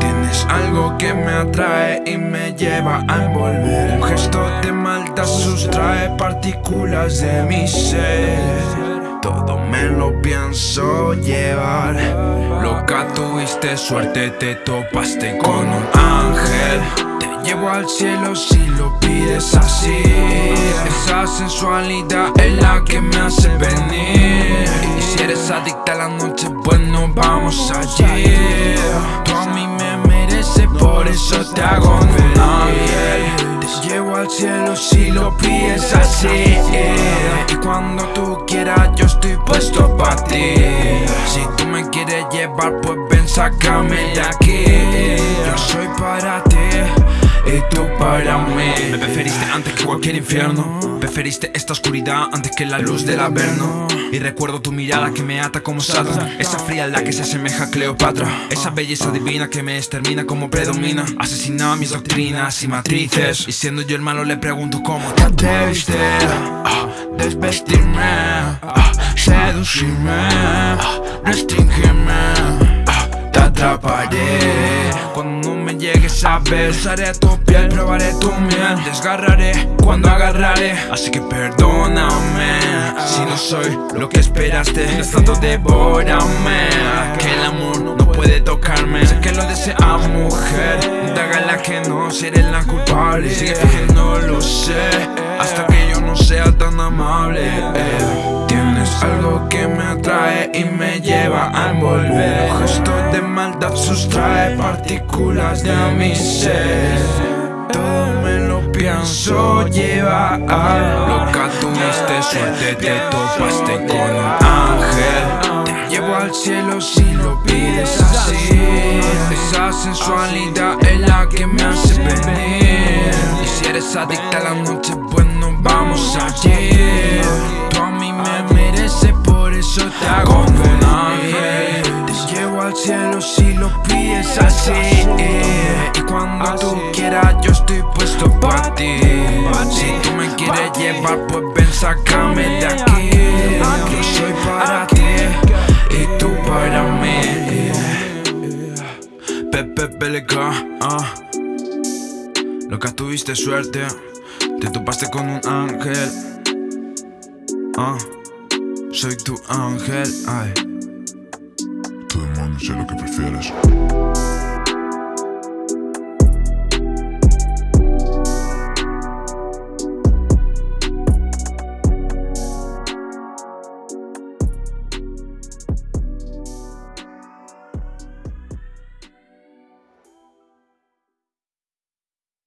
Tienes algo que me atrae y me lleva a envolver. Un gesto de maldad sustrae partículas de mi ser. Todo me lo pienso llevar. Loca, tuviste suerte, te topaste con un ángel al cielo si lo pides así. Esa sensualidad es la que me hace venir. Y si eres adicta a la noche, bueno, vamos allí. Tú a mí me mereces, por eso te hago un Te llevo al cielo si lo pides así. Y cuando tú quieras yo estoy puesto para ti. Si tú me quieres llevar, pues ven, sácame de aquí. Yo soy para ti tú para mí. Me preferiste antes que cualquier infierno. Preferiste esta oscuridad antes que la luz del averno. Y recuerdo tu mirada que me ata como Satan Esa frialdad que se asemeja a Cleopatra. Esa belleza divina que me extermina como predomina. Asesina mis doctrinas y matrices. Y siendo yo el malo le pregunto cómo te atreviste Desvestirme, seducirme, restringirme ver Usaré tu piel, probaré tu miel. Desgarraré cuando agarraré. Así que perdóname Si no soy lo que esperaste. Es tanto devórame Que el amor no puede tocarme. Sé que lo desea mujer Dágala que no seré la culpable. Sigue fingiendo lo sé Hasta que yo no sea tan amable Tienes algo que me atrae y me lleva a envolver. Gesto de maldad sustrae partículas de mi ser. Todo me lo pienso llevar. Loca tuviste suerte, te topaste con un ángel. Te llevo al cielo si lo pides así. Esa sensualidad es la que me hace venir. Y si eres adicta a la noche, bueno vamos allí lo pides así Y cuando tú quieras yo estoy puesto para ti. Si tú me quieres llevar pues ven sácame de aquí. Yo soy para ti y tú para mí. Pepe Peleca, ah. Loca tuviste suerte Te topaste con un ángel Ah. Soy tu ángel, ay Sé lo que prefieres